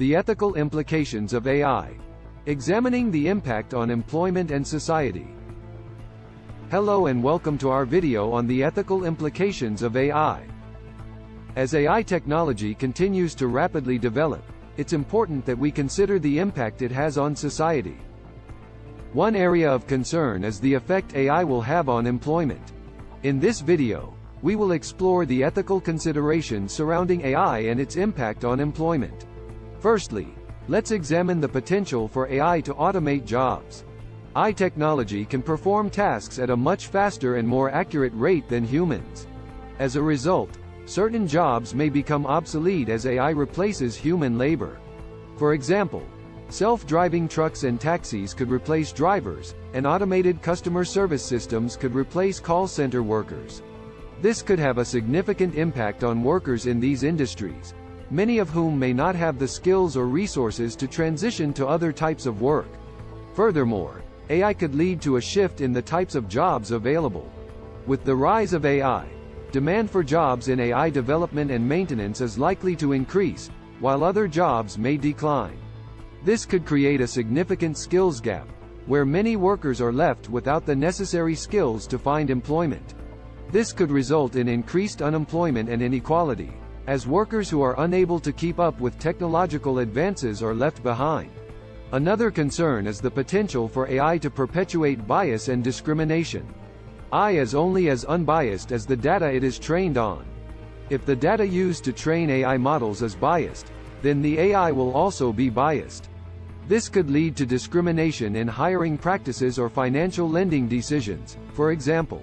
The ethical implications of AI. Examining the impact on employment and society. Hello and welcome to our video on the ethical implications of AI. As AI technology continues to rapidly develop, it's important that we consider the impact it has on society. One area of concern is the effect AI will have on employment. In this video, we will explore the ethical considerations surrounding AI and its impact on employment. Firstly, let's examine the potential for AI to automate jobs. AI technology can perform tasks at a much faster and more accurate rate than humans. As a result, certain jobs may become obsolete as AI replaces human labor. For example, self-driving trucks and taxis could replace drivers, and automated customer service systems could replace call center workers. This could have a significant impact on workers in these industries, many of whom may not have the skills or resources to transition to other types of work. Furthermore, AI could lead to a shift in the types of jobs available. With the rise of AI, demand for jobs in AI development and maintenance is likely to increase, while other jobs may decline. This could create a significant skills gap, where many workers are left without the necessary skills to find employment. This could result in increased unemployment and inequality, as workers who are unable to keep up with technological advances are left behind. Another concern is the potential for AI to perpetuate bias and discrimination. AI is only as unbiased as the data it is trained on. If the data used to train AI models is biased, then the AI will also be biased. This could lead to discrimination in hiring practices or financial lending decisions, for example.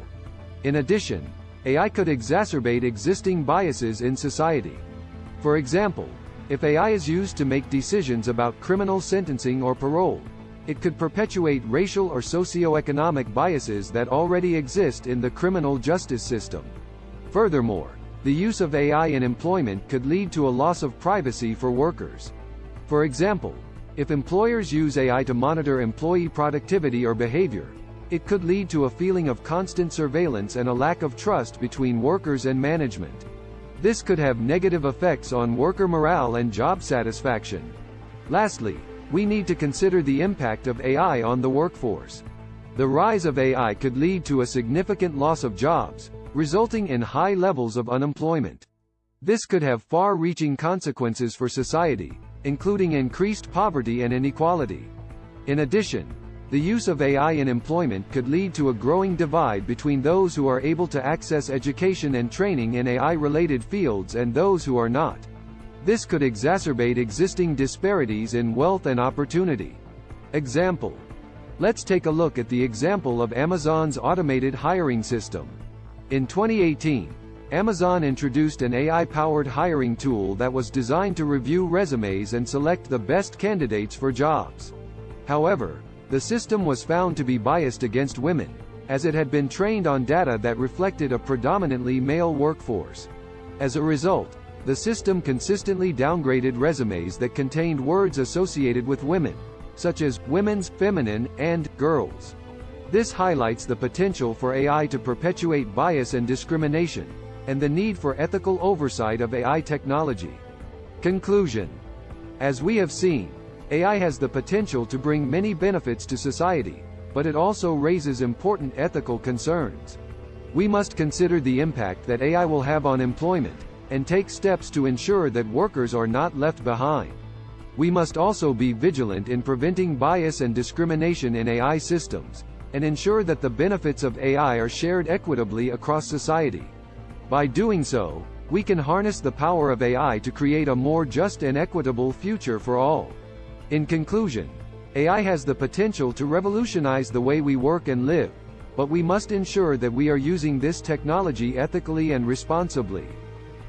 In addition, AI could exacerbate existing biases in society. For example, if AI is used to make decisions about criminal sentencing or parole, it could perpetuate racial or socio-economic biases that already exist in the criminal justice system. Furthermore, the use of AI in employment could lead to a loss of privacy for workers. For example, if employers use AI to monitor employee productivity or behavior, it could lead to a feeling of constant surveillance and a lack of trust between workers and management. This could have negative effects on worker morale and job satisfaction. Lastly, we need to consider the impact of AI on the workforce. The rise of AI could lead to a significant loss of jobs, resulting in high levels of unemployment. This could have far-reaching consequences for society, including increased poverty and inequality. In addition, the use of AI in employment could lead to a growing divide between those who are able to access education and training in AI-related fields and those who are not. This could exacerbate existing disparities in wealth and opportunity. Example. Let's take a look at the example of Amazon's automated hiring system. In 2018, Amazon introduced an AI-powered hiring tool that was designed to review resumes and select the best candidates for jobs. However, the system was found to be biased against women, as it had been trained on data that reflected a predominantly male workforce. As a result, the system consistently downgraded resumes that contained words associated with women, such as women's, feminine, and girls. This highlights the potential for AI to perpetuate bias and discrimination, and the need for ethical oversight of AI technology. Conclusion. As we have seen, AI has the potential to bring many benefits to society, but it also raises important ethical concerns. We must consider the impact that AI will have on employment, and take steps to ensure that workers are not left behind. We must also be vigilant in preventing bias and discrimination in AI systems, and ensure that the benefits of AI are shared equitably across society. By doing so, we can harness the power of AI to create a more just and equitable future for all. In conclusion, AI has the potential to revolutionize the way we work and live, but we must ensure that we are using this technology ethically and responsibly.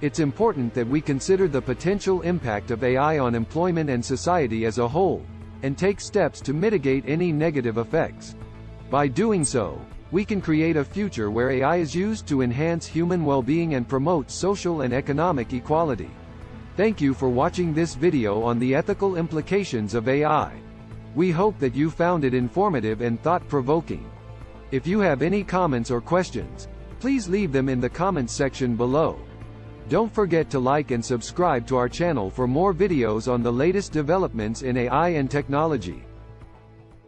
It's important that we consider the potential impact of AI on employment and society as a whole, and take steps to mitigate any negative effects. By doing so, we can create a future where AI is used to enhance human well-being and promote social and economic equality. Thank you for watching this video on the ethical implications of AI. We hope that you found it informative and thought-provoking. If you have any comments or questions, please leave them in the comments section below. Don't forget to like and subscribe to our channel for more videos on the latest developments in AI and technology.